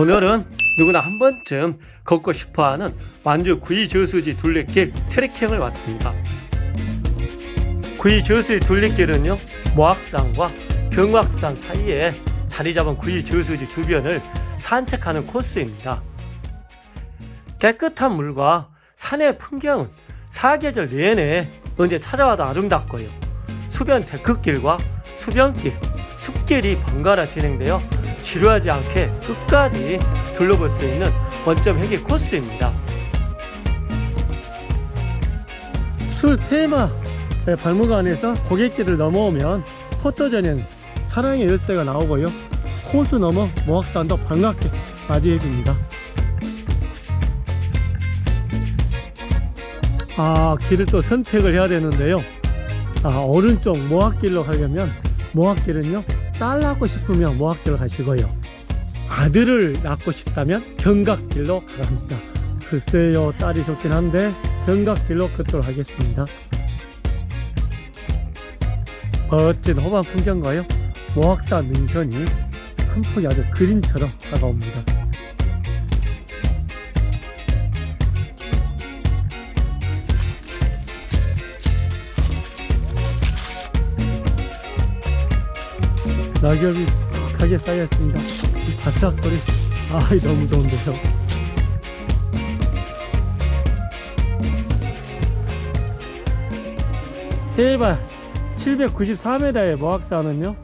오늘은 누구나 한 번쯤 걷고 싶어하는 완주 구이 저수지 둘레길 트레킹을 왔습니다. 구이 저수지 둘레길은요 모악산과 경악산 사이에 자리 잡은 구이 저수지 주변을 산책하는 코스입니다. 깨끗한 물과 산의 풍경은 사계절 내내 언제 찾아와도 아름답고요. 수변 데크길과 수변길, 숲길이 번갈아 진행되어 지루하지 않게 끝까지 둘러볼 수 있는 원점 회계 코스입니다. 술 테마 발목안에서 고갯길을 넘어오면 포토전형 사랑의 열쇠가 나오고요. 호수 넘어 모악산도 반갑게 맞이해 줍니다. 아 길을 또 선택을 해야 되는데요. 아 오른쪽 모악길로 가려면 모악길은요 딸 낳고 싶으면 모악길로 가시고요? 아들을 낳고 싶다면 경각길로 가랍니다. 글쎄요 딸이 좋긴 한데 경각길로 걷도록 하겠습니다. 멋진 호반 풍경과요 모악산 능선이 한 폭이 아주 그림처럼 다가옵니다 낙엽이 푹하게 쌓여있습니다. 이 바스락 소리 아 너무 좋은데요. 해발 794m의 모악산은요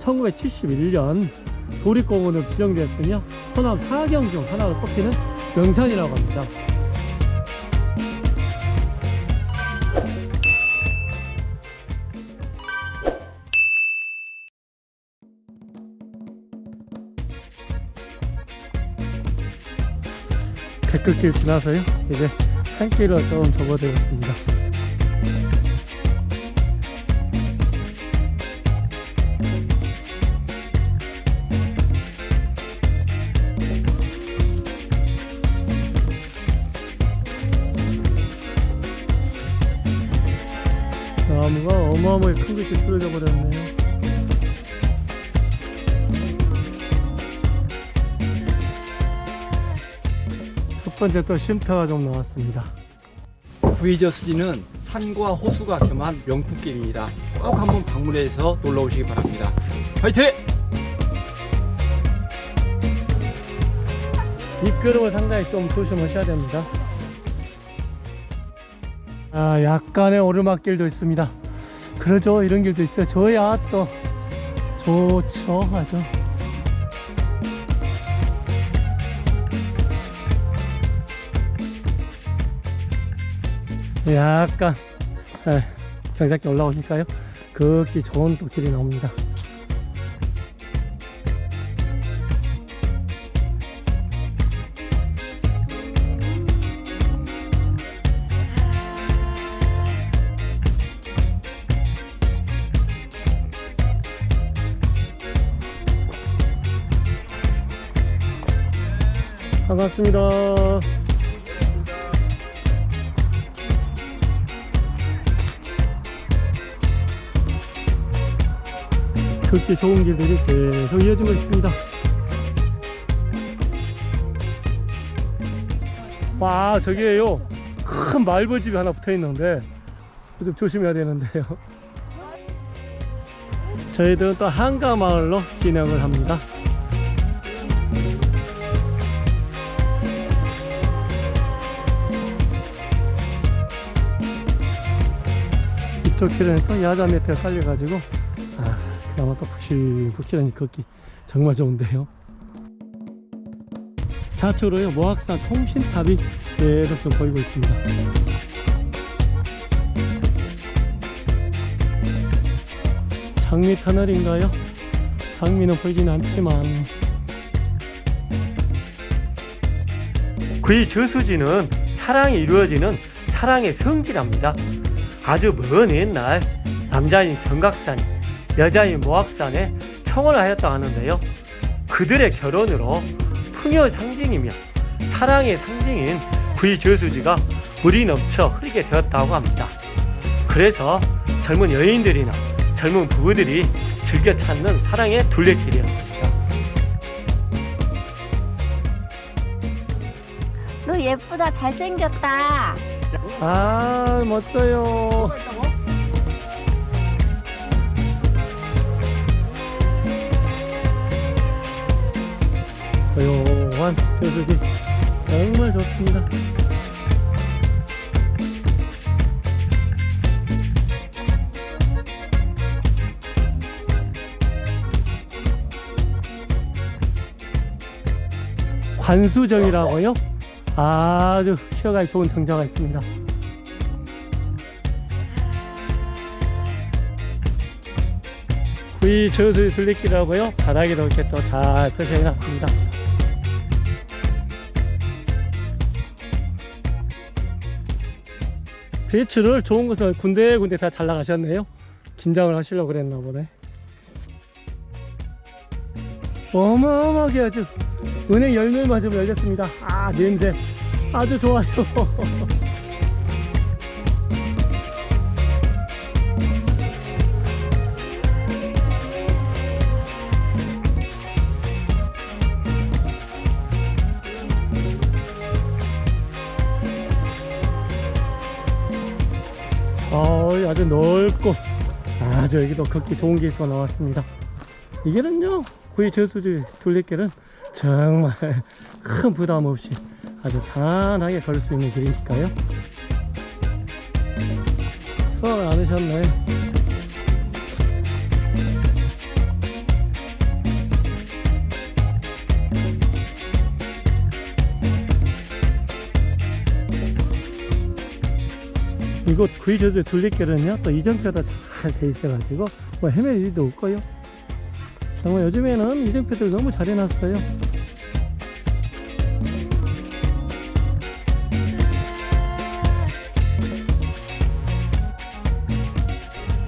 1971년 도립공원으로 지정되었으며 호남 사경 중 하나로 꼽히는 명산이라고 합니다 백극길 지나서요. 이제 산길로 좀 접어들었습니다. 나무가 어마어마하게 큰 것이 쓰러져 버렸네요 번째 또 쉼터가 좀 나왔습니다 구이저 수지는 산과 호수가 겸한 명품길입니다. 꼭 한번 방문해서 놀러 오시기 바랍니다. 화이팅! 미끄럼을 상당히 좀 조심하셔야 됩니다 아 약간의 오르막길도 있습니다 그러죠 이런 길도 있어요 저야 또 좋죠 아주 약간 에, 경사길 올라오니까요 걷기 좋은 또 길이 나옵니다 반갑습니다. 걷기 좋은 길들이 계속 이어지고 있습니다. 와, 저기에요. 큰 말벌집이 하나 붙어 있는데, 좀 조심해야 되는데요. 저희들은 또 한가마을로 진행을 합니다. 이쪽 길에는 또 야자 매트가 깔려가지고 아 그나마 또 푹실푹실하니 걷기 정말 좋은데요. 좌측으로요 모악산 통신탑이 계속 좀 보이고 있습니다. 장미 터널인가요? 장미는 보이진 않지만. 그의 저수지는 사랑이 이루어지는 사랑의 성지랍니다. 아주 먼 옛날 남자인 경각산, 여자인 모악산에 청혼을 하였다 하는데요. 그들의 결혼으로 풍요의 상징이며 사랑의 상징인 구이 저수지가 물이 넘쳐 흐르게 되었다고 합니다. 그래서 젊은 여인들이나 젊은 부부들이 즐겨 찾는 사랑의 둘레길이랍니다. 예쁘다 잘생겼다 아 멋져요 조용한 저수지. 정말 좋습니다. 관수정이라고요? 아주 쉬어가기 좋은 정자가 있습니다 이 저수 둘레길이라고요? 바닥에도 이렇게 또 잘 표시해 놨습니다. 배추를 좋은 것을 군데군데 다잘 나가셨네요. 김장을 하시려고 그랬나 보네. 어마어마하게 아주 은행 열매마저 열렸습니다. 아 냄새 아주 좋아요 아주 여기도 걷기 좋은 또 나왔습니다. 이 길은요 구이 저수지 둘레길은 정말 큰 부담 없이 아주 편안하게 걸을 수 있는 길이니까요. 수학 안 하셨네 이곳 구이저수 둘레길은요 또 이정표도 잘 돼 있어가지고 뭐 헤맬 일도 없고요. 정말 요즘에는 이정표들 너무 잘 해놨어요.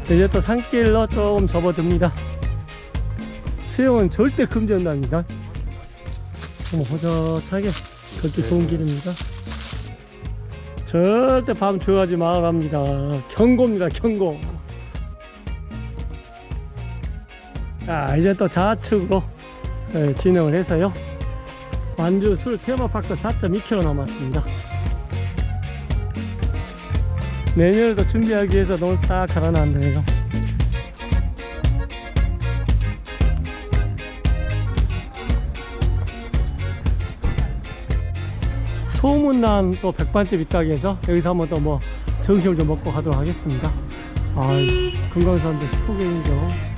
이제 또 산길로 조금 접어듭니다. 수영은 절대 금지한답니다. 너무 호젓하게 걷기 좋은 길입니다 절대 밤 조용하지 말랍니다. 경고입니다 경고. 자 이제 또 좌측으로 예, 진행을 해서요. 완주 술 테마파크 4.2km 남았습니다. 내년에도 준비하기 위해서 너무 싹 갈아놨네요 소문난 또 백반집 있다고 해서 여기서 한번 또뭐 점심을 좀 먹고 가도록 하겠습니다. 아 금강산도 19개이죠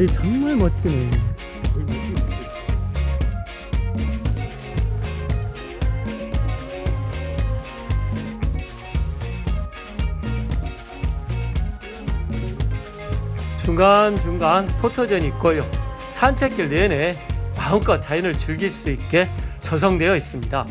다리 정말 멋지네 중간중간 포토전이 있고요 산책길 내내 마음껏 자연을 즐길 수 있게 조성되어 있습니다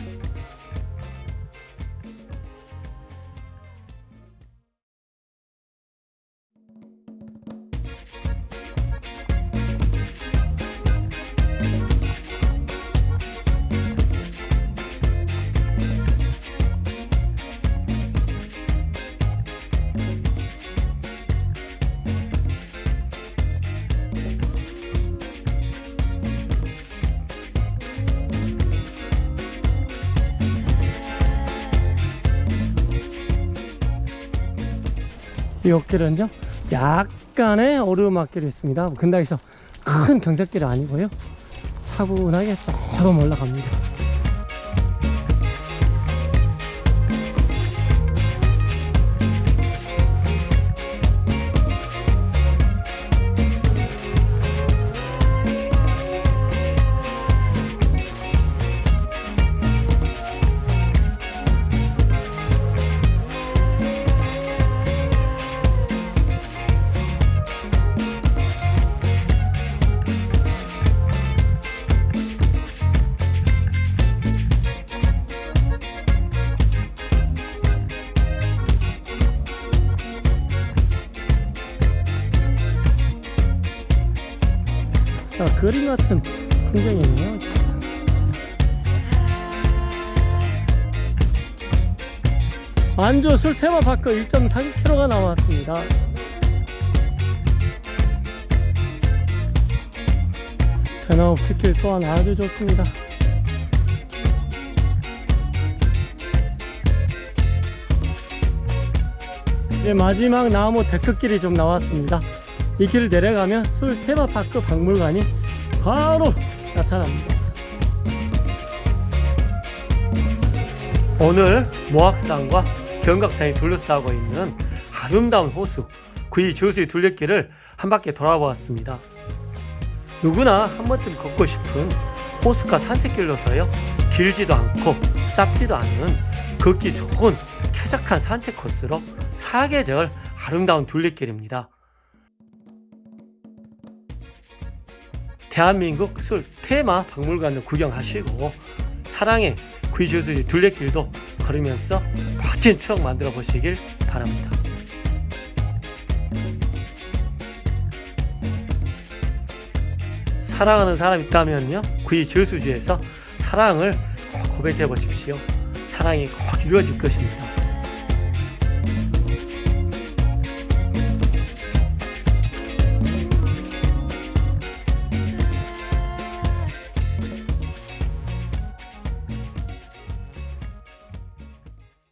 이 어깨는요 약간의 오르막길이 있습니다. 근다에서 큰 경사길이 아니고요. 차분하게 조금 올라갑니다 그림 같은 풍경이네요. 안주 술 테마파크 1.3km가 나왔습니다. 변함없이 길 또한 아주 좋습니다. 이제 마지막 나무 데크길이 좀 나왔습니다. 이 길을 내려가면 술 테마파크 박물관이 바로 나타납니다. 오늘 모악산과 경각산이 둘러싸고 있는 아름다운 호수 구이 저수의 둘레길을 한 바퀴 돌아보았습니다. 누구나 한 번쯤 걷고 싶은 호수가 산책길로서요 길지도 않고 짧지도 않은 걷기 좋은 쾌적한 산책 코스로 사계절 아름다운 둘레길입니다. 대한민국 술 테마 박물관을 구경하시고 사랑의 구이저수지 둘레길도 걸으면서 멋진 추억 만들어 보시길 바랍니다. 사랑하는 사람 있다면요 구이 저수지에서 사랑을 꼭 고백해 보십시오. 사랑이 꼭 이루어질 것입니다.